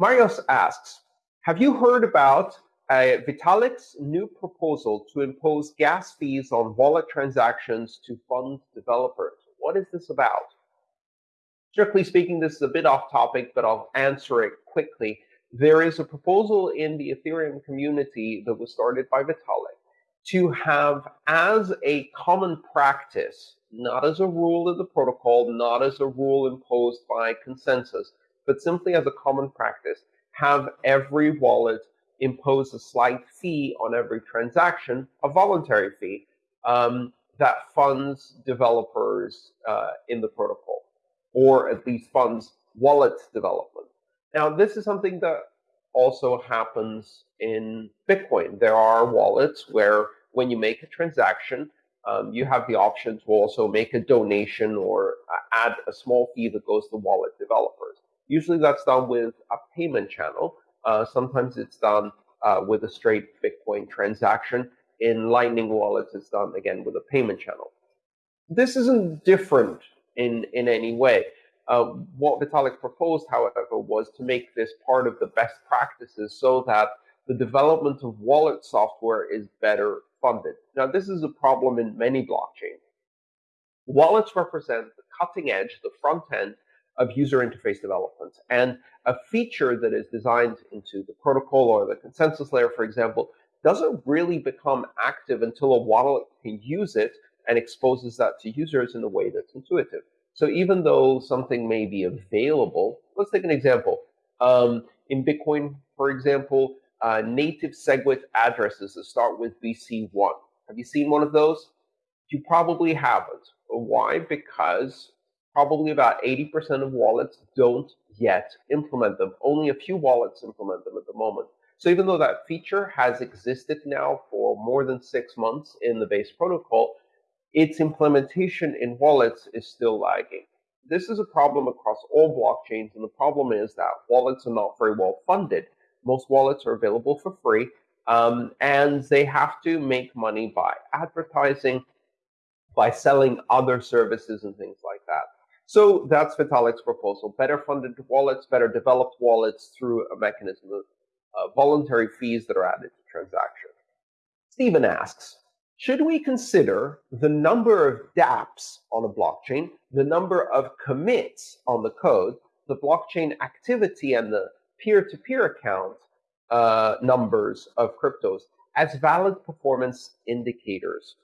Marios asks, have you heard about uh, Vitalik's new proposal to impose gas fees on wallet transactions to fund developers? What is this about? Strictly speaking, this is a bit off topic, but I'll answer it quickly. There is a proposal in the Ethereum community that was started by Vitalik to have as a common practice, not as a rule of the protocol, not as a rule imposed by consensus, but simply as a common practice, have every wallet impose a slight fee on every transaction, a voluntary fee, um, that funds developers uh, in the protocol or at least funds wallet development. Now, this is something that also happens in Bitcoin. There are wallets where when you make a transaction, um, you have the option to also make a donation or uh, add a small fee that goes to wallet developers. Usually that's done with a payment channel. Uh, sometimes it's done uh, with a straight Bitcoin transaction. In Lightning wallets, it's done again with a payment channel. This isn't different in, in any way. Uh, what Vitalik proposed, however, was to make this part of the best practices so that the development of wallet software is better funded. Now, this is a problem in many blockchains. Wallets represent the cutting edge, the front end of user interface development. And a feature that is designed into the protocol or the consensus layer, for example, doesn't really become active until a wallet can use it and exposes that to users in a way that's intuitive. So even though something may be available, let's take an example. Um, in Bitcoin, for example, uh, native SegWit addresses that start with BC1. Have you seen one of those? You probably haven't. Why? Because probably about 80% of wallets don't yet implement them. Only a few wallets implement them at the moment. So even though that feature has existed now for more than six months in the base protocol, its implementation in wallets is still lagging. This is a problem across all blockchains, and the problem is that wallets are not very well funded. Most wallets are available for free, um, and they have to make money by advertising, by selling other services and things like that. So that's Vitalik's proposal. Better funded wallets, better developed wallets through a mechanism of uh, voluntary fees that are added to transactions. Stephen asks, should we consider the number of dApps on a blockchain, the number of commits on the code, the blockchain activity, and the peer-to-peer account uh, numbers of cryptos as valid performance indicators?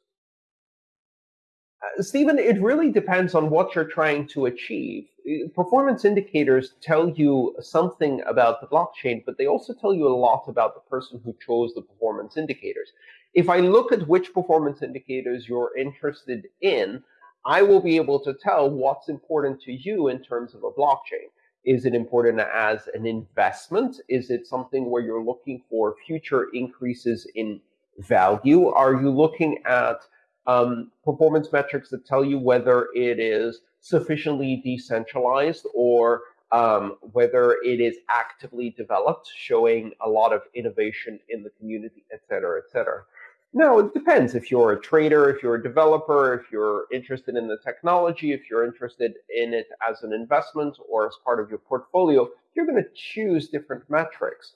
Uh, Stephen, it really depends on what you're trying to achieve. Performance indicators tell you something about the blockchain, but they also tell you a lot about the person who chose the performance indicators if I look at which performance indicators you're interested in, I will be able to tell what's important to you in terms of a blockchain. Is it important as an investment? Is it something where you're looking for future increases in value? Are you looking at um, performance metrics that tell you whether it is sufficiently decentralized or um, whether it is actively developed, showing a lot of innovation in the community, et cetera, et cetera. No, it depends. If you're a trader, if you're a developer, if you're interested in the technology, if you're interested in it as an investment or as part of your portfolio, you're going to choose different metrics.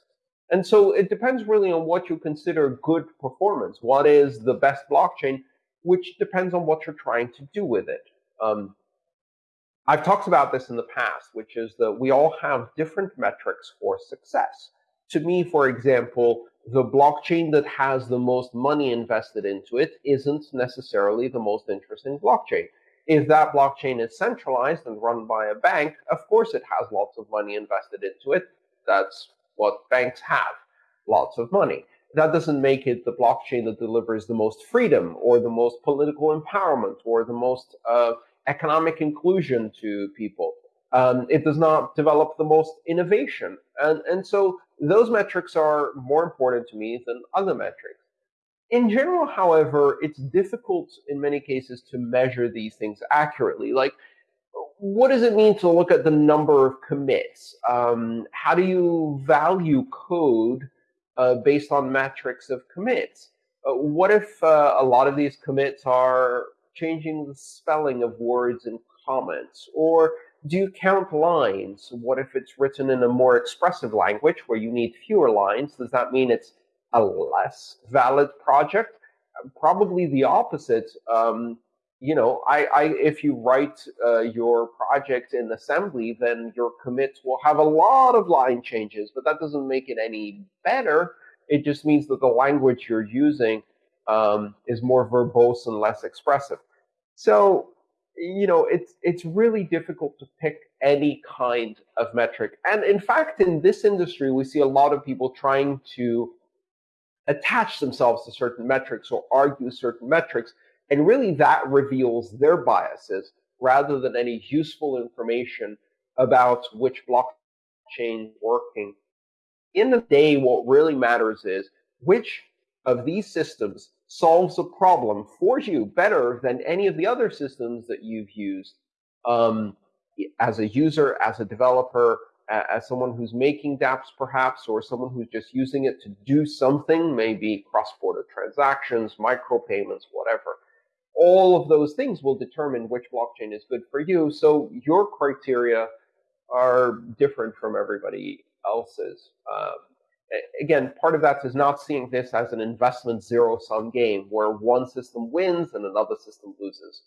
And so it depends really on what you consider good performance. What is the best blockchain, which depends on what you're trying to do with it. Um, I've talked about this in the past, which is that we all have different metrics for success. To me, for example, the blockchain that has the most money invested into it isn't necessarily the most interesting blockchain. If that blockchain is centralized and run by a bank, of course it has lots of money invested into it. That's what banks have, lots of money. That doesn't make it the blockchain that delivers the most freedom or the most political empowerment or the most uh, economic inclusion to people. Um, it does not develop the most innovation. And, and so those metrics are more important to me than other metrics. In general, however, it's difficult in many cases to measure these things accurately. Like, what does it mean to look at the number of commits? Um, how do you value code uh, based on metrics of commits? Uh, what if uh, a lot of these commits are changing the spelling of words in comments, or do you count lines? What if it's written in a more expressive language where you need fewer lines? Does that mean it's a less valid project? Probably the opposite. Um, you know, I, I, if you write uh, your project in assembly, then your commits will have a lot of line changes, but that doesn't make it any better. It just means that the language you're using um, is more verbose and less expressive. So, you know, it's it's really difficult to pick any kind of metric. And in fact, in this industry, we see a lot of people trying to attach themselves to certain metrics or argue certain metrics and really that reveals their biases rather than any useful information about which blockchain is working. In the day, what really matters is which of these systems solves a problem for you better than any of the other systems that you've used um, as a user, as a developer, as someone who's making dApps perhaps, or someone who's just using it to do something, maybe cross-border transactions, micropayments, whatever all of those things will determine which blockchain is good for you. So your criteria are different from everybody else's. Um, again, part of that is not seeing this as an investment zero sum game where one system wins and another system loses.